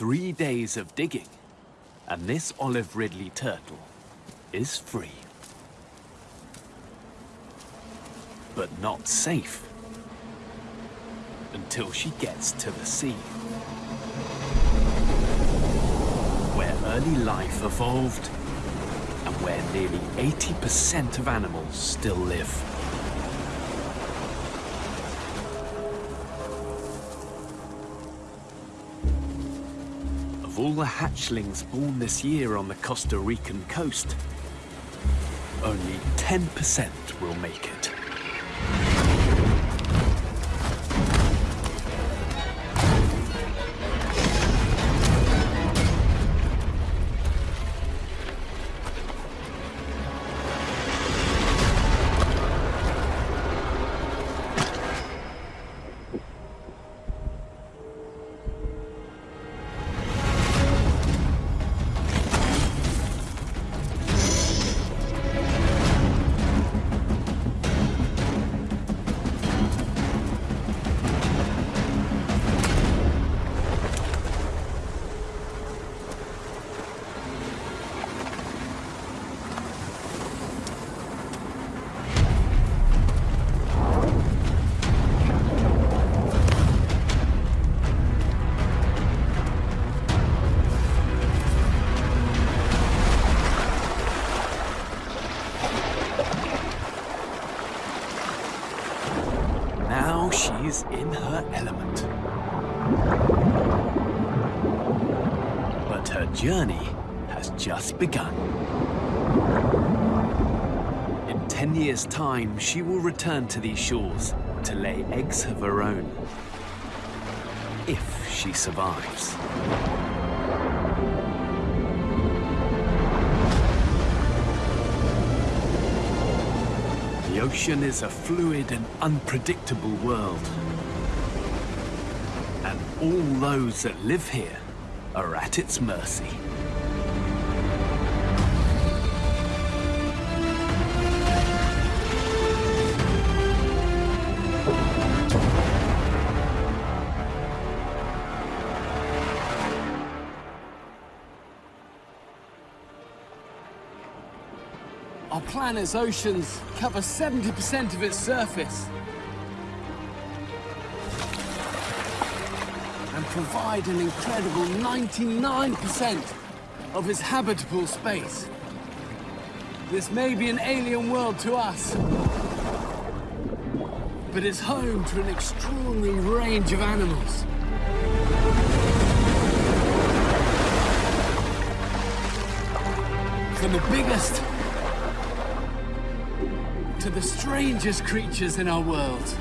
three days of digging, and this Olive Ridley turtle is free. But not safe until she gets to the sea. Where early life evolved and where nearly 80% of animals still live. The hatchlings born this year on the Costa Rican coast, only 10% will make it. In her element. But her journey has just begun. In ten years' time, she will return to these shores to lay eggs of her own. If she survives. The ocean is a fluid and unpredictable world. All those that live here are at its mercy. Our planet's oceans cover 70% of its surface. Provide an incredible 99% of its habitable space. This may be an alien world to us, but it's home to an extraordinary range of animals. From the biggest to the strangest creatures in our world.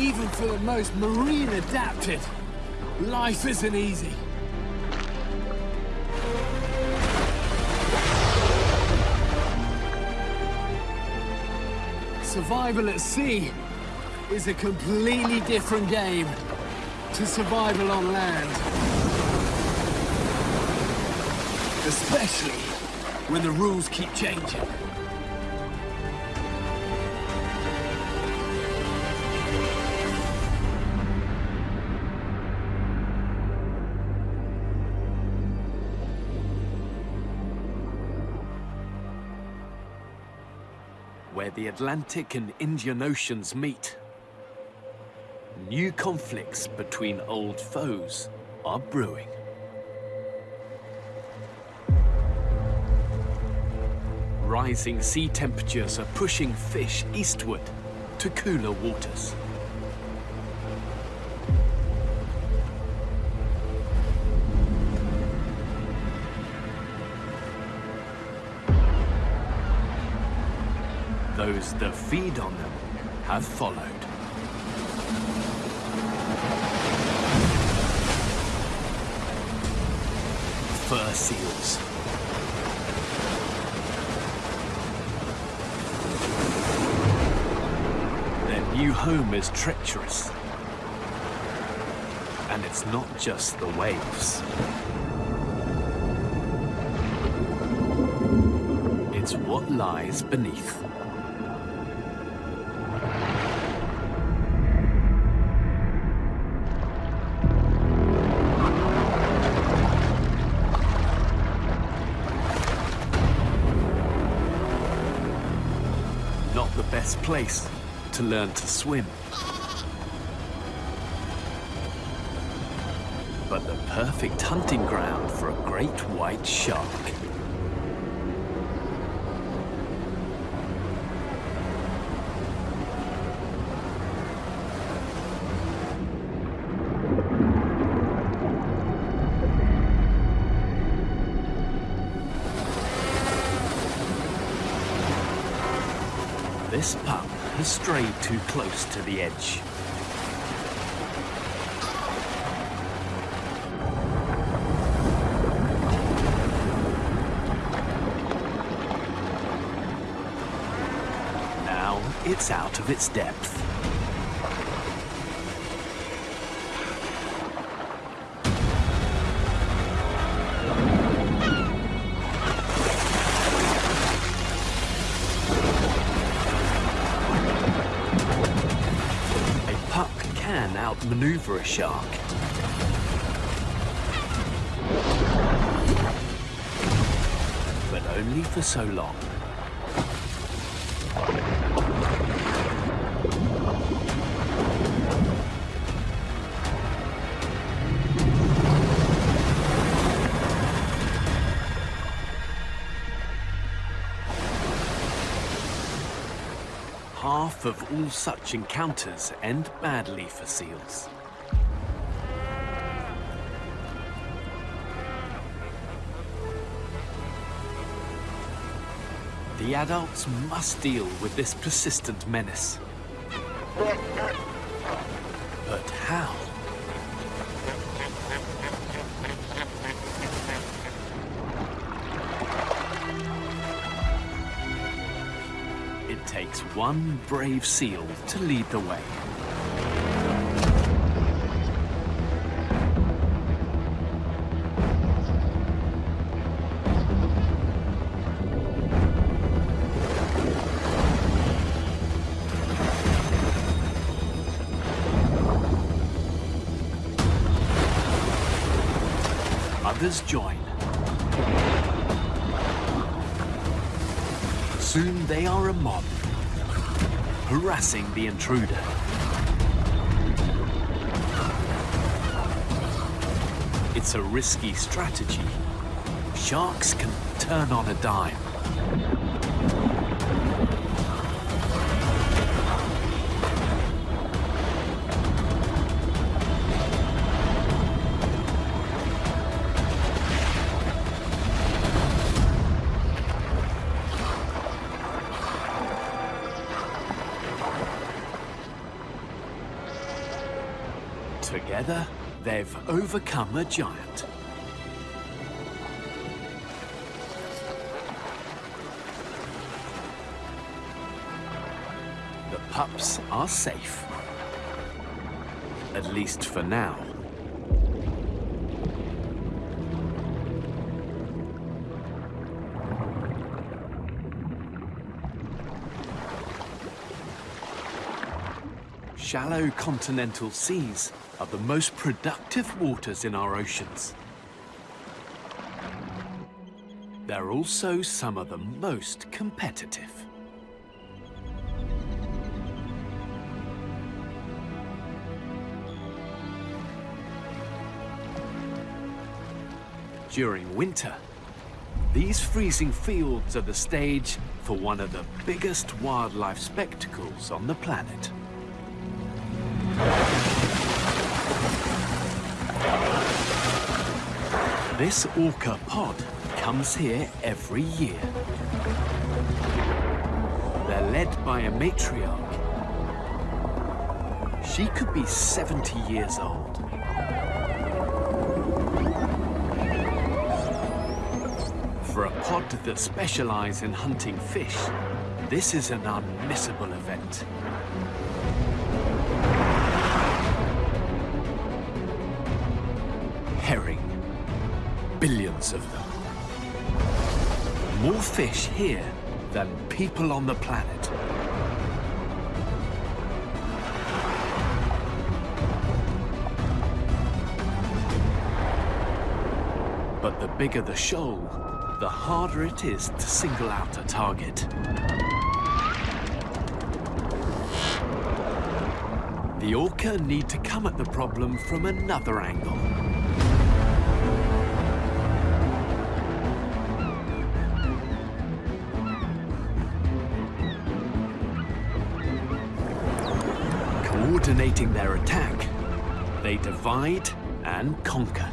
Even for the most marine adapted, life isn't easy. Survival at sea is a completely different game to survival on land. Especially when the rules keep changing. The Atlantic and Indian Oceans meet. New conflicts between old foes are brewing. Rising sea temperatures are pushing fish eastward to cooler waters. Those that feed on them have followed. Fur seals. Their new home is treacherous. And it's not just the waves. It's what lies beneath. Place to learn to swim. But the perfect hunting ground for a great white shark. Strayed too close to the edge. Now it's out of its depth. Can outmaneuver a shark. But only for so long. Of all such encounters end badly for seals. The adults must deal with this persistent menace. One brave seal to lead the way. Others join. Soon they are a mob, harassing the intruder. It's a risky strategy. Sharks can turn on a dime. Overcome a giant. The pups are safe. At least for now. Shallow continental seas are the most productive waters in our oceans. They're also some of the most competitive. During winter, these freezing fields are the stage for one of the biggest wildlife spectacles on the planet. This orca pod comes here every year. They're led by a matriarch. She could be 70 years old. For a pod that specialize in hunting fish, this is an unmissable event. Of them. More fish here than people on the planet. But the bigger the shoal, the harder it is to single out a target. The orca need to come at the problem from another angle. Coordinating their attack, they divide and conquer.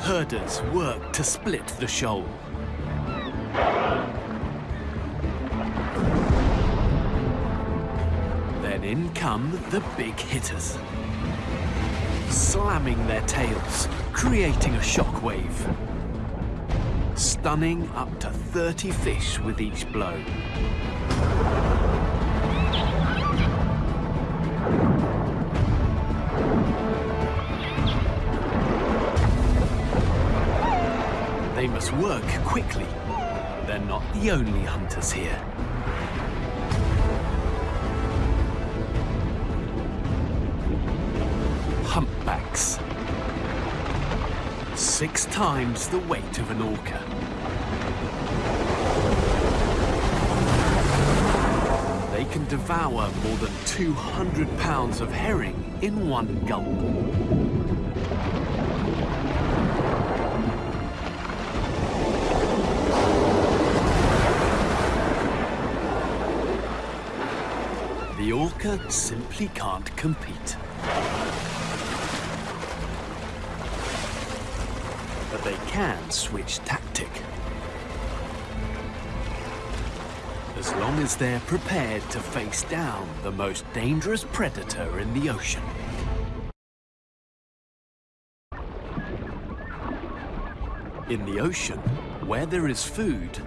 Herders work to split the shoal. Then in come the big hitters. Slamming their tails, creating a shockwave. Stunning up to 30 fish with each blow. Must work quickly. They're not the only hunters here. Humpbacks. Six times the weight of an orca. They can devour more than 200 pounds of herring in one gulp. The orca simply can't compete. But they can switch tactic. As long as they're prepared to face down the most dangerous predator in the ocean. In the ocean, where there is food,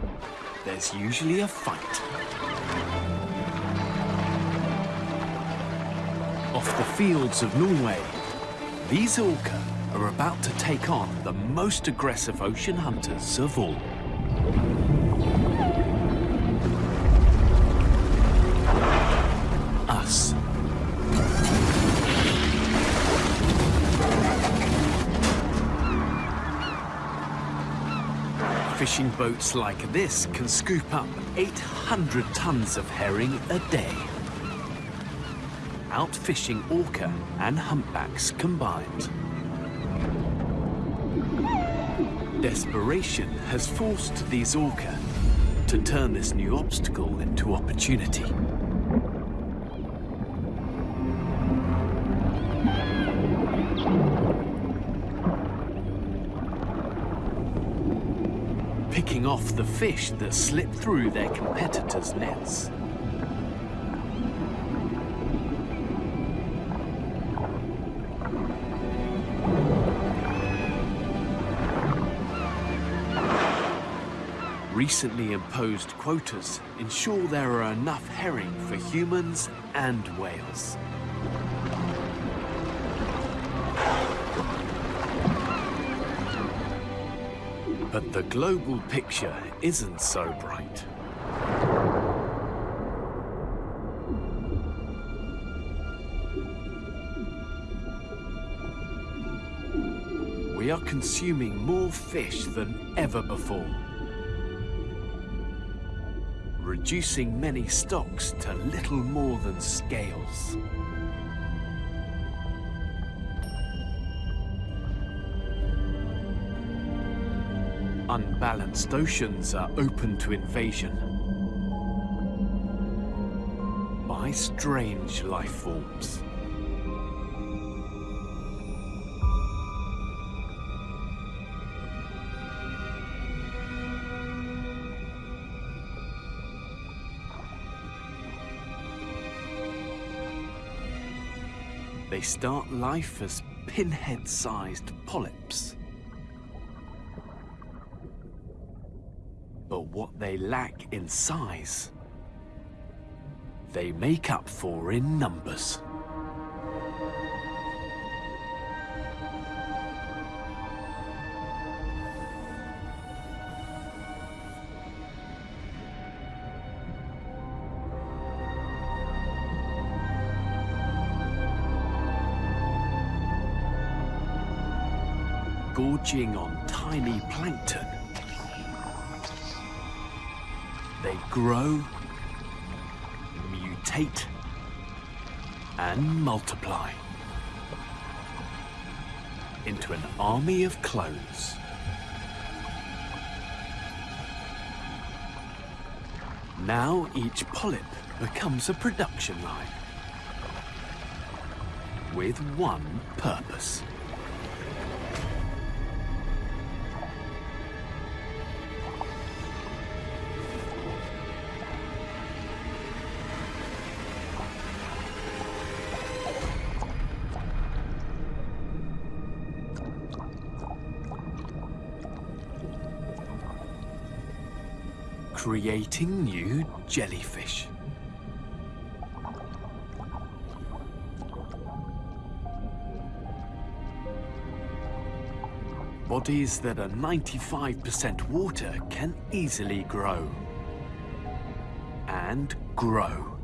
there's usually a fight. The fields of Norway, these orca are about to take on the most aggressive ocean hunters of all. Us. Fishing boats like this can scoop up 800 tons of herring a day outfishing orca and humpbacks combined. Desperation has forced these orca to turn this new obstacle into opportunity. Picking off the fish that slip through their competitors' nets. Recently imposed quotas ensure there are enough herring for humans and whales. But the global picture isn't so bright. We are consuming more fish than ever before reducing many stocks to little more than scales. Unbalanced oceans are open to invasion by strange life forms. They start life as pinhead-sized polyps. But what they lack in size, they make up for in numbers. On tiny plankton. They grow, mutate and multiply into an army of clones. Now each polyp becomes a production line with one purpose. Creating new jellyfish. Bodies that are 95% water can easily grow. And grow.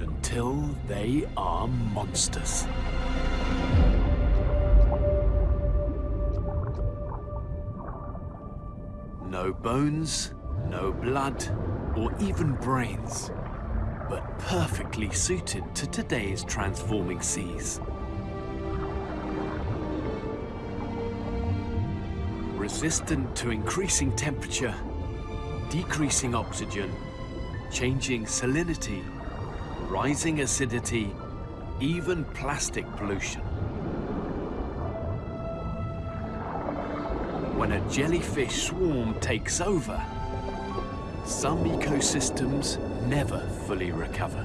Until they are monsters. No bones, no blood, or even brains, but perfectly suited to today's transforming seas. Resistant to increasing temperature, decreasing oxygen, changing salinity, rising acidity, even plastic pollution. When a jellyfish swarm takes over, some ecosystems never fully recover.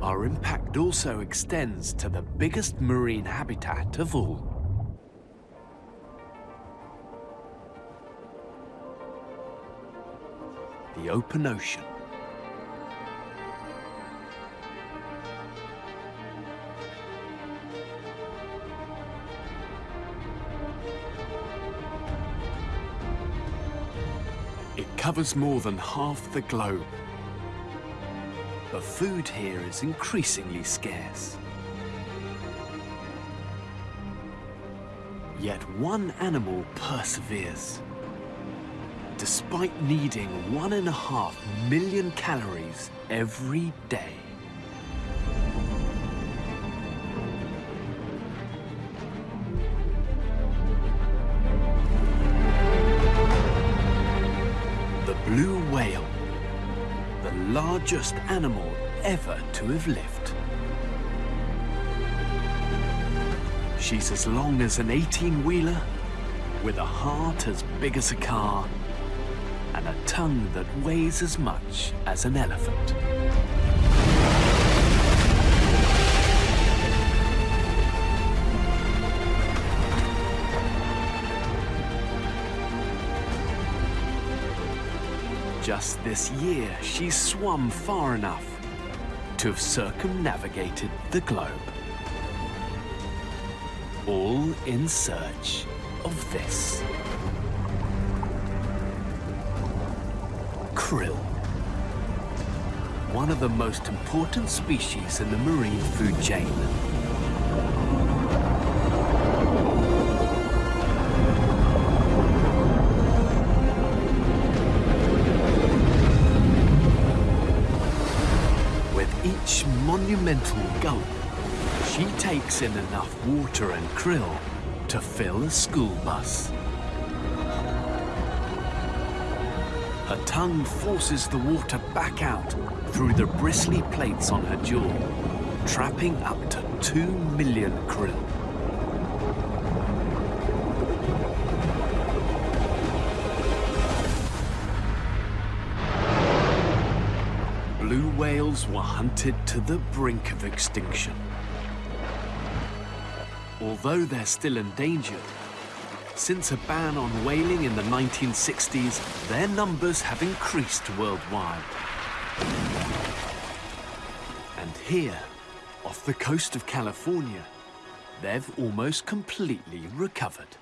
Our impact also extends to the biggest marine habitat of all. The open ocean. Covers more than half the globe. But food here is increasingly scarce. Yet one animal perseveres. Despite needing one and a half million calories every day. Largest animal ever to have lived. She's as long as an 18-wheeler, with a heart as big as a car, and a tongue that weighs as much as an elephant. Just this year, she's swum far enough to have circumnavigated the globe. All in search of this. Krill. One of the most important species in the marine food chain. Monumental gulp, she takes in enough water and krill to fill a school bus. Her tongue forces the water back out through the bristly plates on her jaw, trapping up to two million krill. Were hunted to the brink of extinction. Although they're still endangered, since a ban on whaling in the 1960s, their numbers have increased worldwide. And here, off the coast of California, they've almost completely recovered.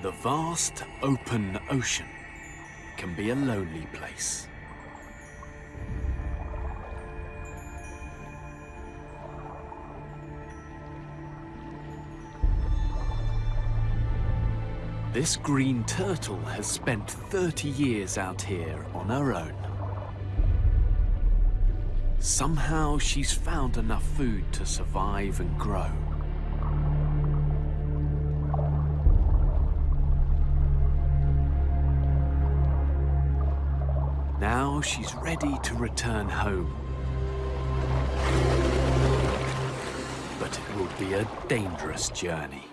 The vast, open ocean can be a lonely place. This green turtle has spent 30 years out here on her own. Somehow she's found enough food to survive and grow. Now she's ready to return home. But it will be a dangerous journey.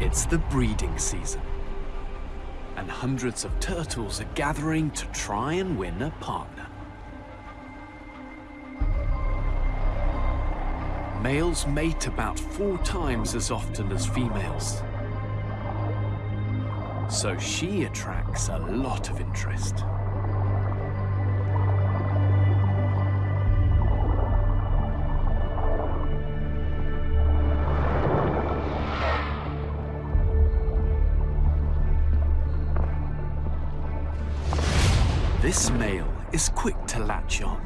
It's the breeding season and hundreds of turtles are gathering to try and win a partner. Males mate about four times as often as females. So she attracts a lot of interest. This male is quick to latch on.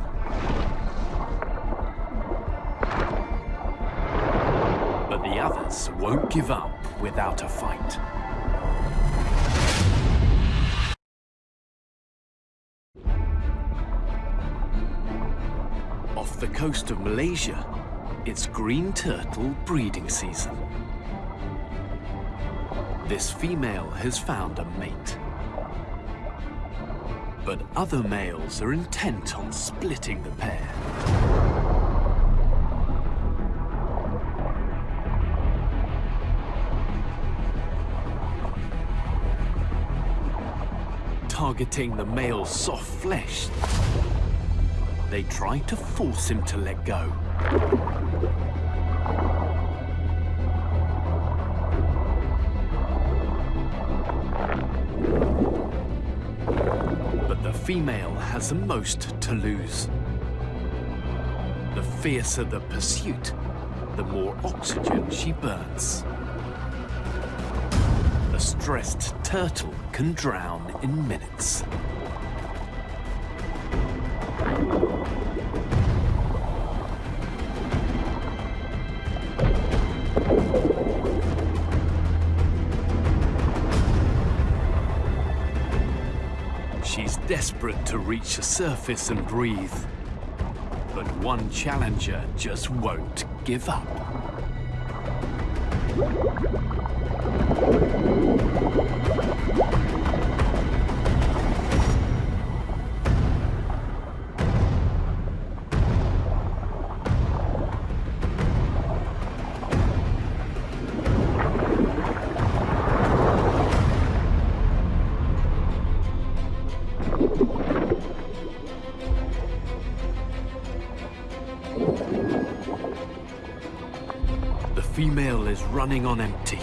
But the others won't give up without a fight. Off the coast of Malaysia, it's green turtle breeding season. This female has found a mate. But other males are intent on splitting the pair. Targeting the male's soft flesh, they try to force him to let go. Female has the most to lose. The fiercer the pursuit, the more oxygen she burns. A stressed turtle can drown in minutes. Desperate to reach the surface and breathe. But one challenger just won't give up. Female is running on empty.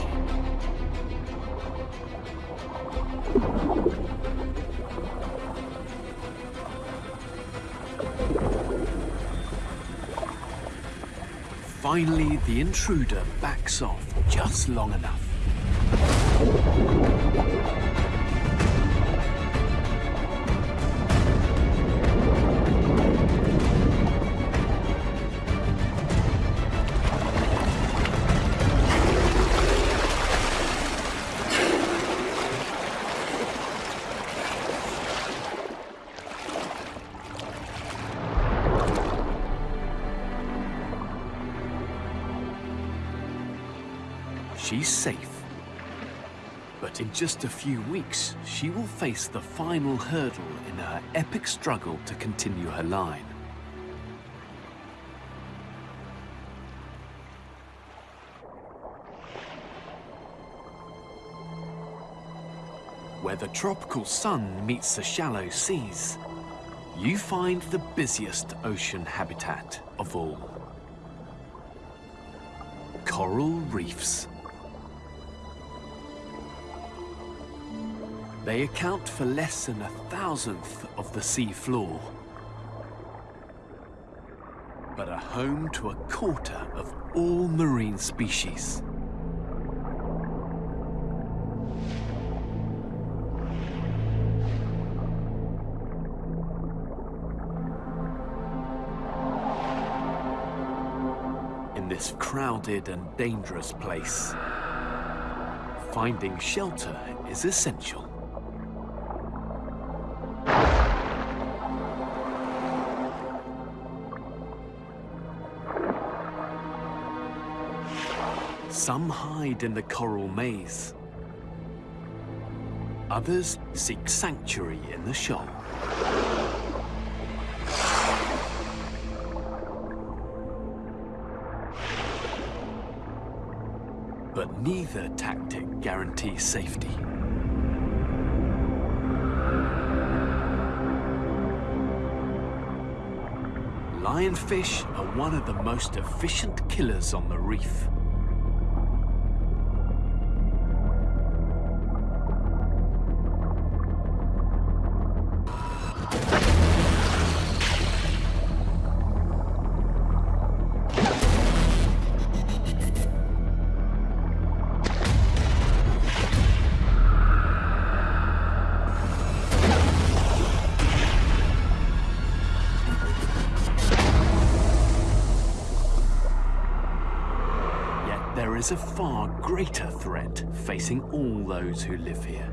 Finally, the intruder backs off just long enough. Safe. But in just a few weeks, she will face the final hurdle in her epic struggle to continue her line. Where the tropical sun meets the shallow seas, you find the busiest ocean habitat of all. Coral reefs. They account for less than a thousandth of the sea floor, but are home to a quarter of all marine species. In this crowded and dangerous place, finding shelter is essential. Some hide in the coral maze. Others seek sanctuary in the shoal. But neither tactic guarantees safety. Lionfish are one of the most efficient killers on the reef. Is a far greater threat facing all those who live here.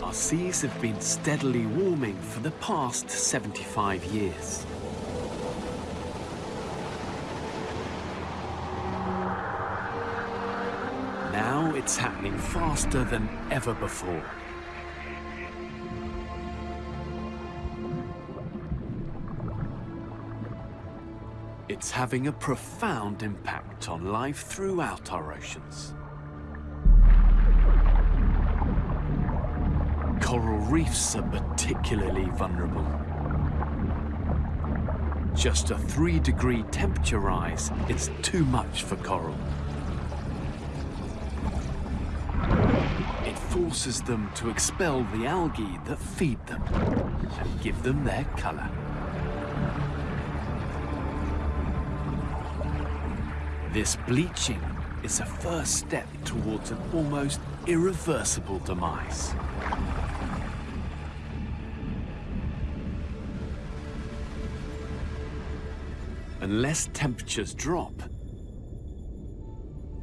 Our seas have been steadily warming for the past 75 years. Now it's happening faster than ever before. It's having a profound impact on life throughout our oceans. Coral reefs are particularly vulnerable. Just a three degree temperature rise is too much for coral. It forces them to expel the algae that feed them and give them their color. This bleaching is a first step towards an almost irreversible demise. Unless temperatures drop,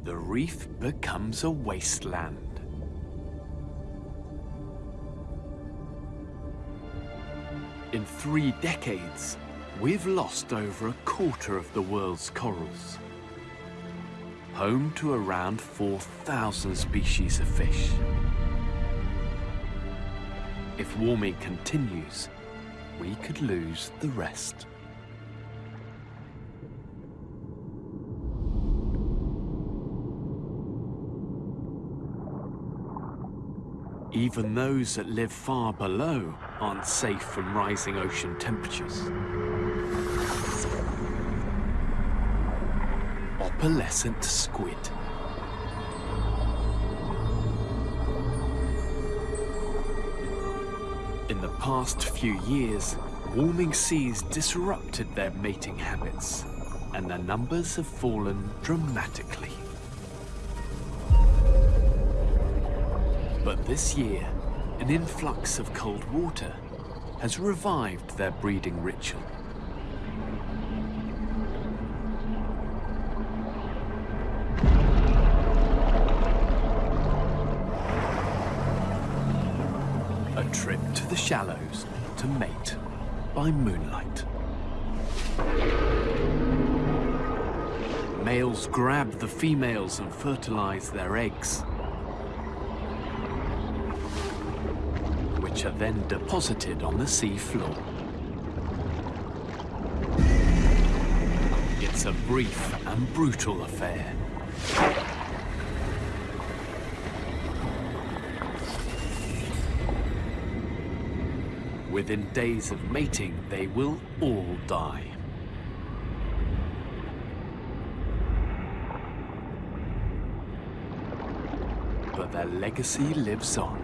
the reef becomes a wasteland. In three decades, we've lost over a quarter of the world's corals home to around 4,000 species of fish. If warming continues, we could lose the rest. Even those that live far below aren't safe from rising ocean temperatures. Opalescent squid. In the past few years, warming seas disrupted their mating habits, and their numbers have fallen dramatically. But this year, an influx of cold water has revived their breeding ritual. Trip to the shallows to mate by moonlight. Males grab the females and fertilize their eggs, which are then deposited on the sea floor. It's a brief and brutal affair. Within days of mating, they will all die. But their legacy lives on.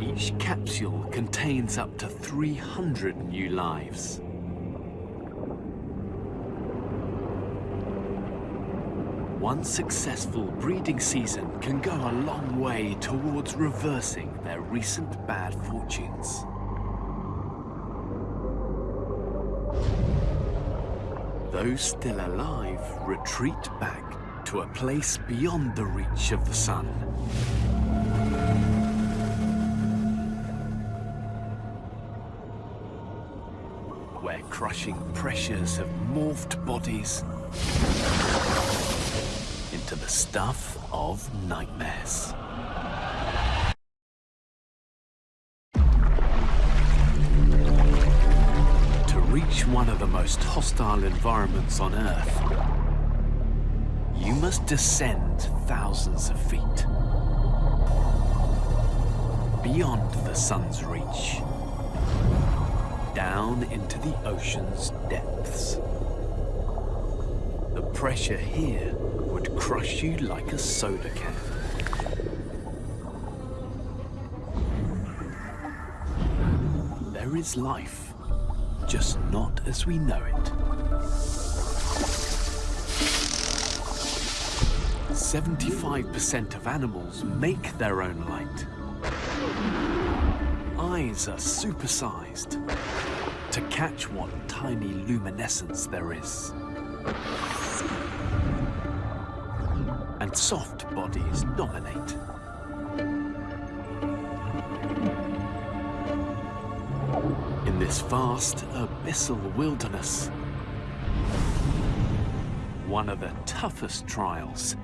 Each capsule contains up to 300 new lives. One successful breeding season can go a long way towards reversing their recent bad fortunes. Those still alive retreat back to a place beyond the reach of the sun. Where crushing pressures have morphed bodies into the stuff of nightmares. To reach one of the most hostile environments on Earth, you must descend thousands of feet. Beyond the sun's reach. Down into the ocean's depths. The pressure here would crush you like a soda can. There is life, just not as we know it. 75% of animals make their own light. Eyes are supersized to catch what tiny luminescence there is. Soft bodies dominate. In this vast, abyssal wilderness, one of the toughest trials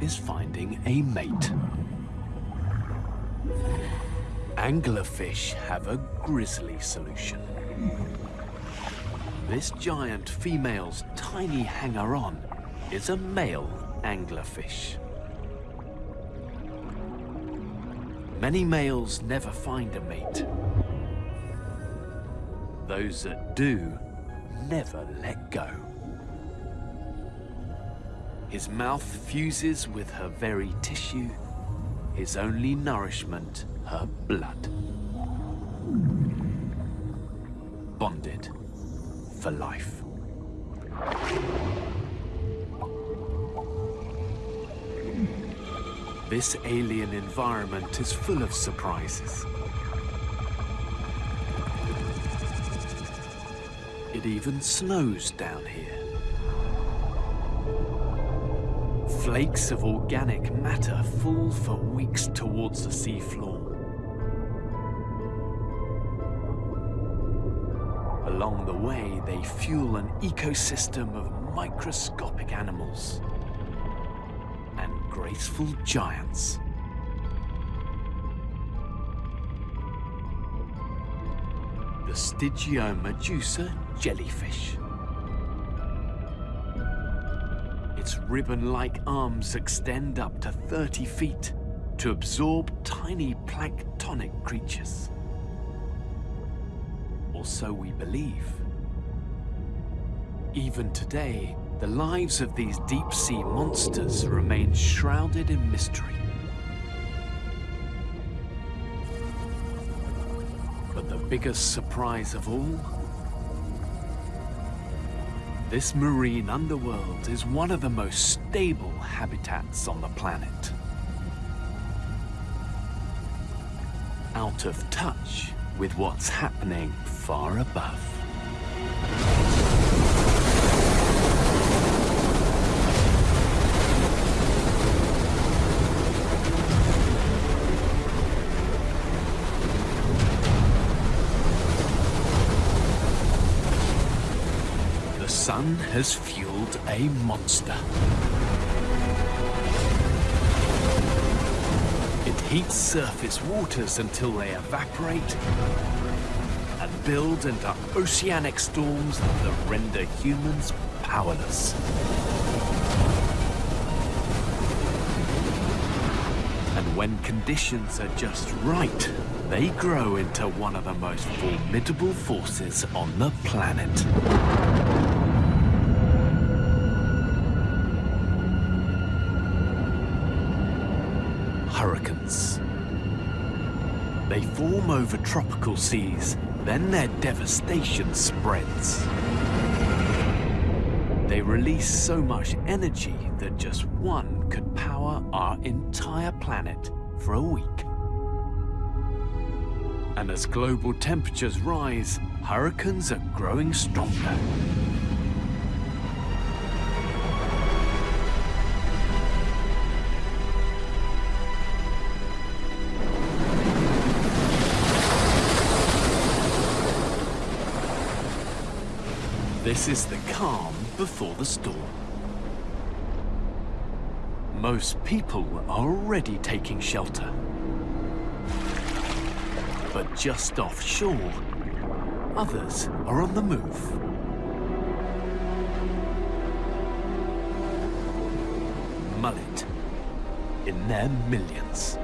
is finding a mate. Anglerfish have a grisly solution. This giant female's tiny hanger-on is a male anglerfish. Many males never find a mate. Those that do never let go. His mouth fuses with her very tissue, his only nourishment her blood. Bonded for life. This alien environment is full of surprises. It even snows down here. Flakes of organic matter fall for weeks towards the seafloor. Along the way, they fuel an ecosystem of microscopic animals graceful giants. The Stygiomedusa jellyfish. Its ribbon-like arms extend up to 30 feet to absorb tiny planktonic creatures. Or so we believe. Even today, the lives of these deep-sea monsters remain shrouded in mystery. But the biggest surprise of all? This marine underworld is one of the most stable habitats on the planet. Out of touch with what's happening far above. Has fueled a monster. It heats surface waters until they evaporate and build into oceanic storms that render humans powerless. And when conditions are just right, they grow into one of the most formidable forces on the planet. Over tropical seas, then their devastation spreads. They release so much energy that just one could power our entire planet for a week. And as global temperatures rise, hurricanes are growing stronger. This is the calm before the storm. Most people are already taking shelter. But just offshore, others are on the move. Mullet, in their millions.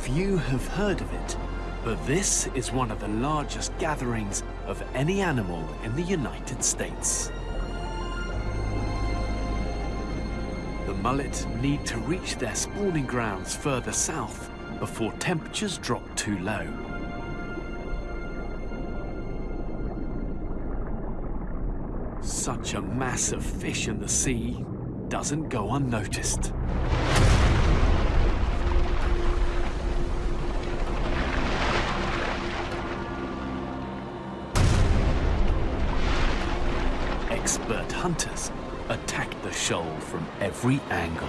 Few have heard of it, but this is one of the largest gatherings of any animal in the United States. The mullet need to reach their spawning grounds further south before temperatures drop too low. Such a mass of fish in the sea doesn't go unnoticed. Hunters attack the shoal from every angle.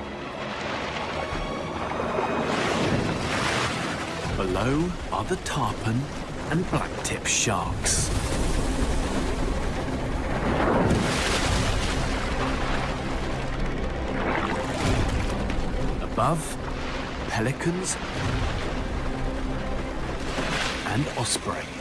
Below are the tarpon and blacktip sharks. Above, pelicans and osprey.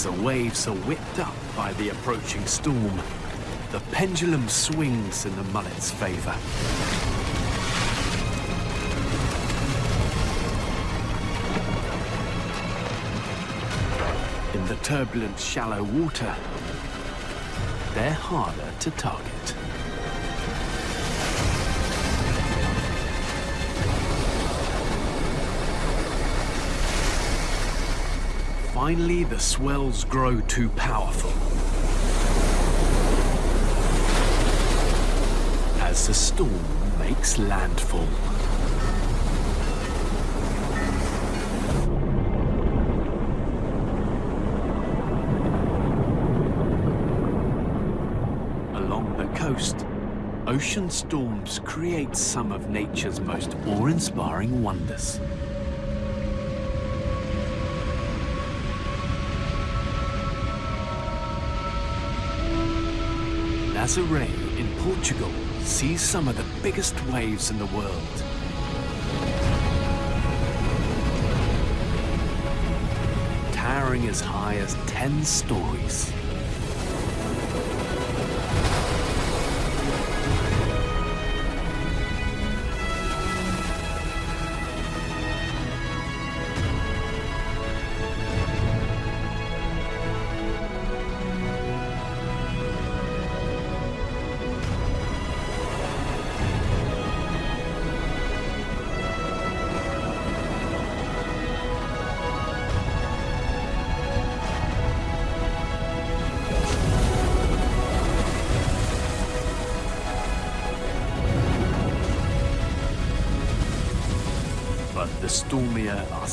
As the waves are whipped up by the approaching storm, the pendulum swings in the mullet's favor. In the turbulent, shallow water, they're harder to target. Finally, the swells grow too powerful. As the storm makes landfall. Along the coast, ocean storms create some of nature's most awe-inspiring wonders. Nazaré in Portugal sees some of the biggest waves in the world. Towering as high as 10 stories.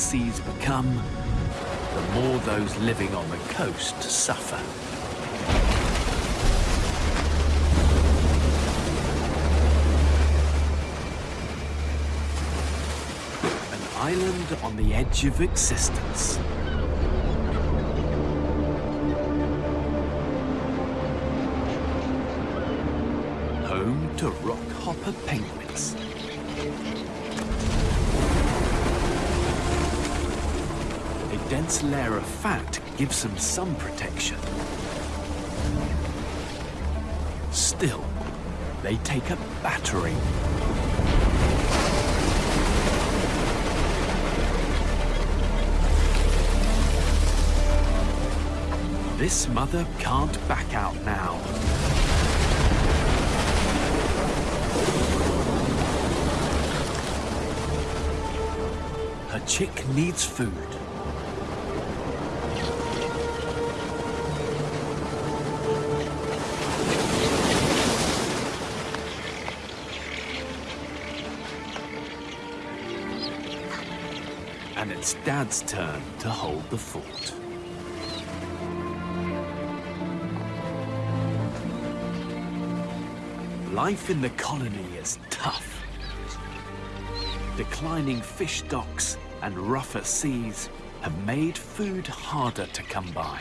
Seas become, the more those living on the coast suffer. An island on the edge of existence. Home to rockhopper penguins. dense layer of fat gives them some protection. Still, they take a battering. This mother can't back out now. Her chick needs food. It's Dad's turn to hold the fort. Life in the colony is tough. Declining fish stocks and rougher seas have made food harder to come by.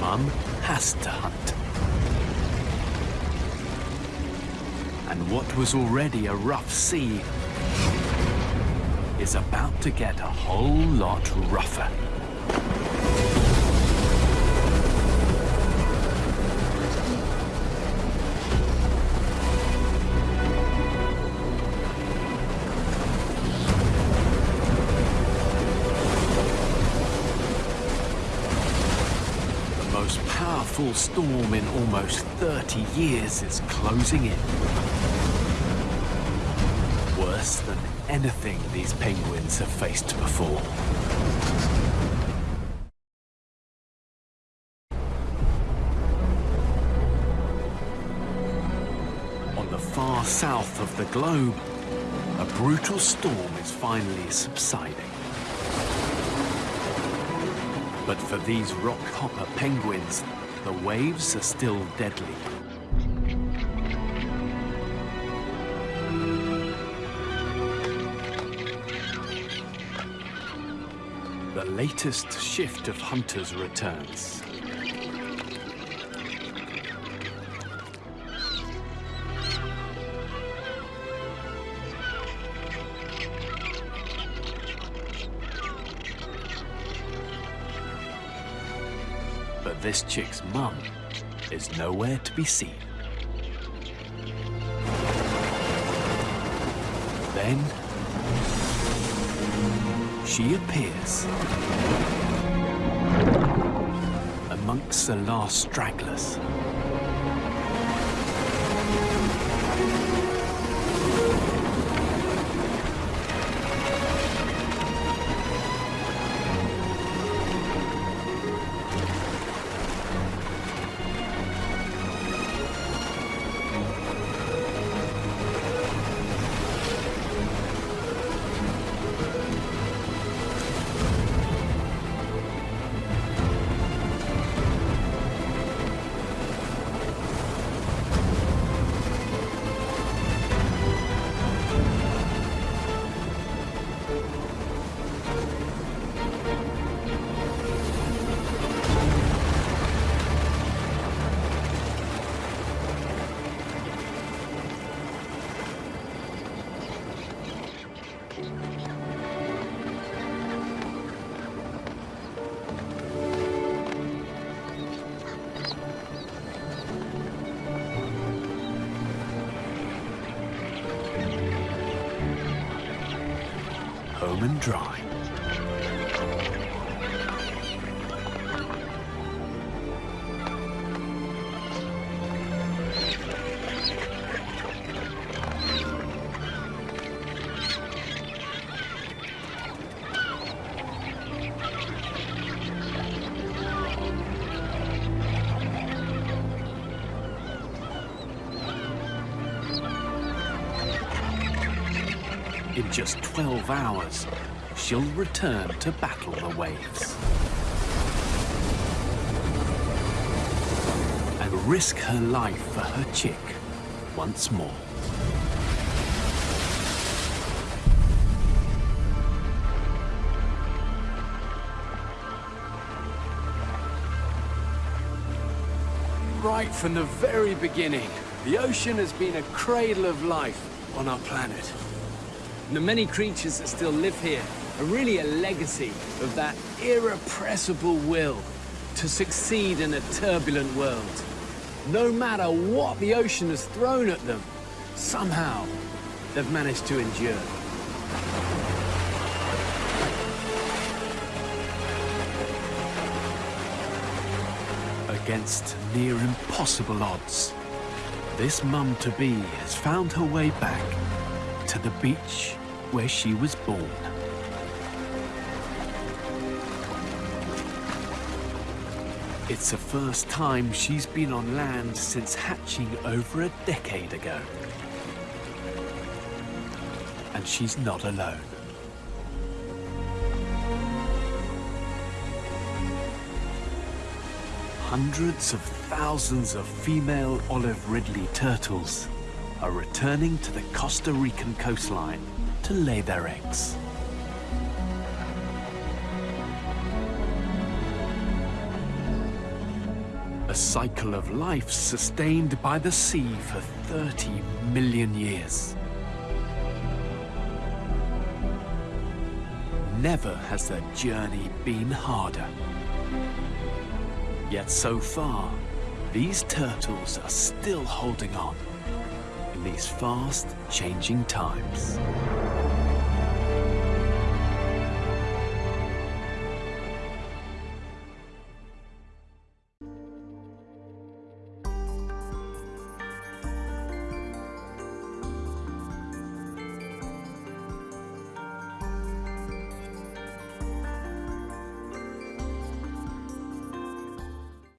Mum has to hunt. And what was already a rough sea is about to get a whole lot rougher. Storm in almost 30 years is closing in. Worse than anything these penguins have faced before. On the far south of the globe, a brutal storm is finally subsiding. But for these rockhopper penguins, the waves are still deadly. The latest shift of hunters returns. This chick's mum is nowhere to be seen. Then she appears amongst the last stragglers. And dry. Hours, she'll return to battle the waves. And risk her life for her chick once more. Right from the very beginning, the ocean has been a cradle of life on our planet. The many creatures that still live here are really a legacy of that irrepressible will to succeed in a turbulent world. No matter what the ocean has thrown at them, Somehow, they've managed to endure. Against near impossible odds, this mum-to-be has found her way back to the beach where she was born. It's the first time she's been on land since hatching over a decade ago. And she's not alone. Hundreds of thousands of female olive ridley turtles are returning to the Costa Rican coastline to lay their eggs. A cycle of life sustained by the sea for 30 million years. Never has their journey been harder. Yet so far, these turtles are still holding on in these fast changing times.